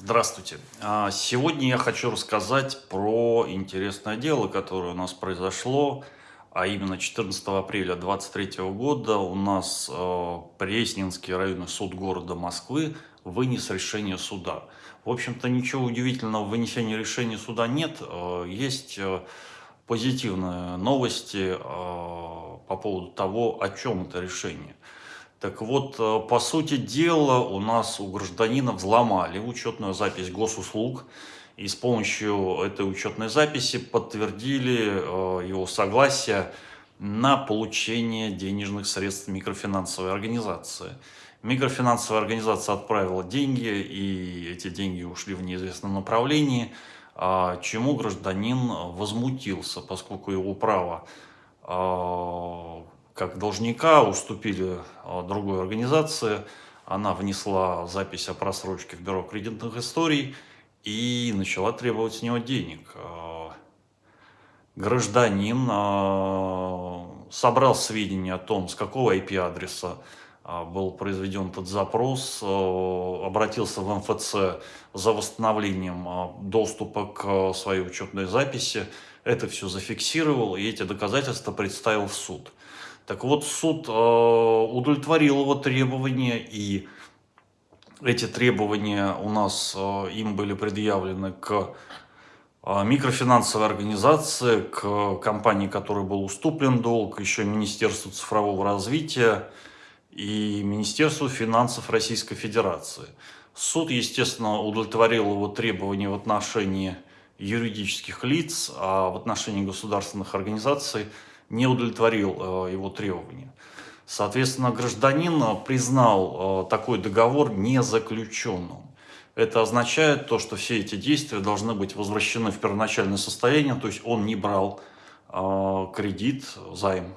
Здравствуйте. А, сегодня я хочу рассказать про интересное дело, которое у нас произошло, а именно 14 апреля 2023 года у нас э, Пресненский районный суд города Москвы вынес решение суда. В общем-то, ничего удивительного в вынесении решения суда нет. Э, есть э, позитивные новости по поводу того, о чем это решение. Так вот, э, по сути дела, у нас у гражданина взломали учетную запись госуслуг, и с помощью этой учетной записи подтвердили э, его согласие на получение денежных средств микрофинансовой организации. Микрофинансовая организация отправила деньги, и эти деньги ушли в неизвестном направлении, а чему гражданин возмутился, поскольку его право а, как должника уступили а, другой организации. Она внесла запись о просрочке в бюро кредитных историй и начала требовать с него денег. А, гражданин а, собрал сведения о том, с какого IP-адреса был произведен этот запрос, обратился в МФЦ за восстановлением доступа к своей учетной записи. Это все зафиксировал и эти доказательства представил в суд. Так вот, суд э, удовлетворил его требования, и эти требования у нас, э, им были предъявлены к э, микрофинансовой организации, к компании, которой был уступлен долг, еще Министерству цифрового развития и Министерству финансов Российской Федерации. Суд, естественно, удовлетворил его требования в отношении юридических лиц, а в отношении государственных организаций – не удовлетворил э, его требования. Соответственно, гражданин признал э, такой договор незаключенным. Это означает то, что все эти действия должны быть возвращены в первоначальное состояние, то есть он не брал э, кредит, займ,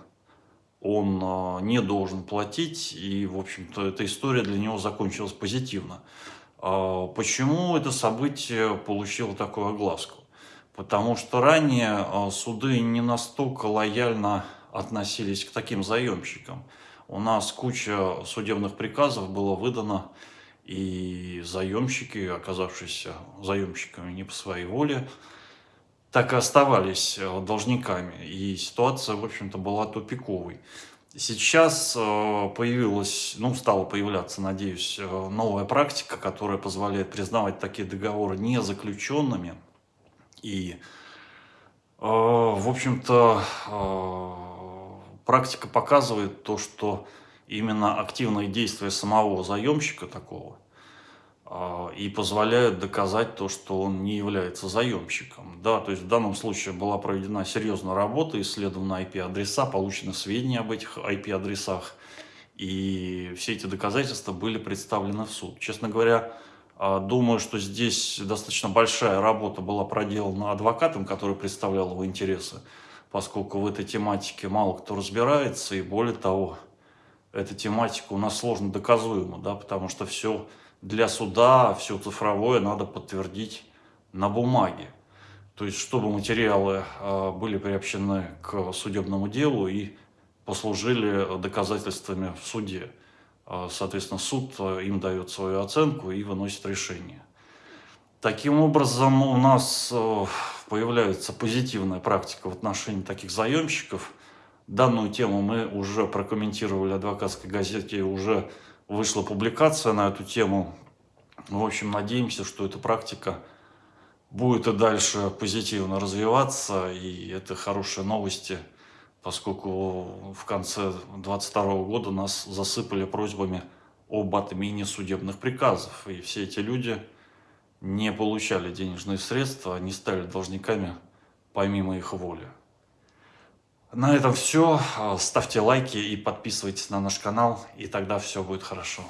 он не должен платить, и, в общем-то, эта история для него закончилась позитивно. Почему это событие получило такую огласку? Потому что ранее а, суды не настолько лояльно относились к таким заемщикам. У нас куча судебных приказов было выдано, и заемщики, оказавшиеся заемщиками не по своей воле, так и оставались а, должниками. И ситуация, в общем-то, была тупиковой. Сейчас а, появилась, ну, стала появляться, надеюсь, новая практика, которая позволяет признавать такие договоры незаключенными – и, э, в общем-то, э, практика показывает то, что именно активные действия самого заемщика такого э, и позволяют доказать то, что он не является заемщиком. Да, то есть в данном случае была проведена серьезная работа, исследованы IP-адреса, получены сведения об этих IP-адресах, и все эти доказательства были представлены в суд. Честно говоря, думаю, что здесь достаточно большая работа была проделана адвокатом, который представлял его интересы, поскольку в этой тематике мало кто разбирается, и более того, эта тематика у нас сложно доказуема, да, потому что все для суда, все цифровое надо подтвердить на бумаге. То есть, чтобы материалы а, были приобщены к судебному делу и послужили доказательствами в суде. А, соответственно, суд а, им дает свою оценку и выносит решение. Таким образом, у нас а, появляется позитивная практика в отношении таких заемщиков. Данную тему мы уже прокомментировали в адвокатской газете, уже вышла публикация на эту тему. В общем, надеемся, что эта практика будет и дальше позитивно развиваться, и это хорошие новости – поскольку в конце 2022 года нас засыпали просьбами об отмене судебных приказов. И все эти люди не получали денежные средства, они стали должниками помимо их воли. На этом все. Ставьте лайки и подписывайтесь на наш канал, и тогда все будет хорошо.